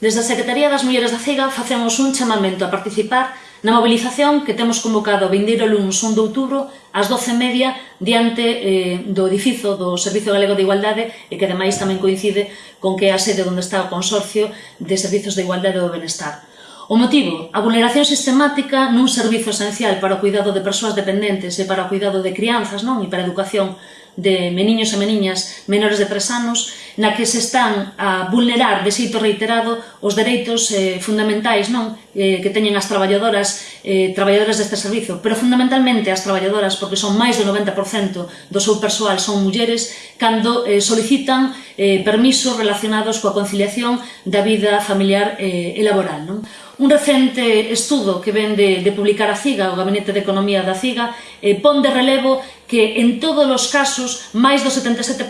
Desde a Secretaría das Mulleres da CEGA facemos un chamamento a participar na movilización que temos convocado o vindeiro lunes 1 de outubro ás 12.30 diante eh, do edificio do Servicio Galego de Igualdade e que ademais tamén coincide con que é a sede onde está o Consorcio de Servizos de Igualdade do Benestar. O motivo, a vulneración sistemática nun servizo esencial para o cuidado de persoas dependentes e para o cuidado de crianzas non e para a educación de meniños e meniñas menores de 3 anos na que se están a vulnerar de xeito reiterado os dereitos eh, fundamentais non eh, que teñen as traballadoras eh, traballadoras deste servizo, pero fundamentalmente as traballadoras, porque son máis do 90% do seu persoal son mulleres, cando eh, solicitan eh, permisos relacionados coa conciliación da vida familiar eh, e laboral. Non? Un recente estudo que ven de, de publicar a CIGA, o Gabinete de Economía da CIGA, eh, pon de relevo que en todos os casos máis do 77%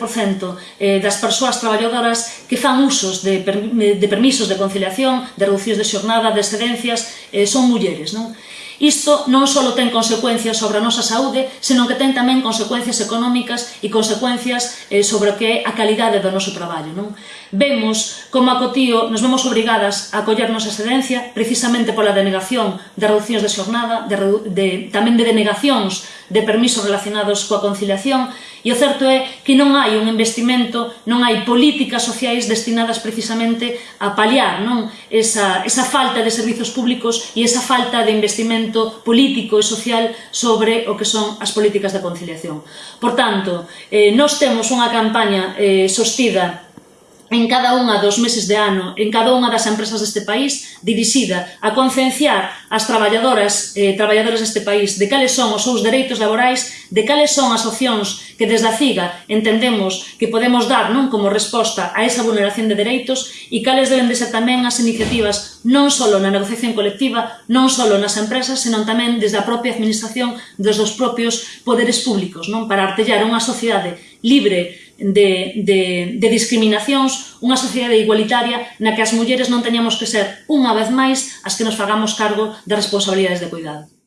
eh, das persoas traballadoras que fan usos de, de permisos de conciliación, de reduccións de xornada, de excedencias, eh, son mulleres. Non? Isto non só ten consecuencias sobre a nosa saúde, senón que ten tamén consecuencias económicas e consecuencias eh, sobre o que é a calidade do noso traballo. Non? Vemos como a Cotío nos vemos obrigadas a collernos a excedencia precisamente pola denegación de reduccións de xornada, de, de, tamén de denegacións de permisos relacionados coa conciliación E o certo é que non hai un investimento, non hai políticas sociais destinadas precisamente a paliar non esa, esa falta de servizos públicos e esa falta de investimento político e social sobre o que son as políticas da conciliación. Por tanto, eh, nós temos unha campaña eh, sostida en cada unha dos meses de ano, en cada unha das empresas deste país, dirixida a concienciar as traballadoras e eh, traballadores deste país de cales son os seus dereitos laborais, de cales son as opcións que desde a CIGA entendemos que podemos dar non como resposta a esa vulneración de dereitos e cales deben de ser tamén as iniciativas non só na negociación colectiva, non só nas empresas, senón tamén desde a propia administración, desde os propios poderes públicos, non? Para artellar unha sociedade libre de, de, de discriminacións, unha sociedade igualitaria na que as mulleres non teñamos que ser unha vez máis as que nos fagamos cargo das responsabilidades de cuidado.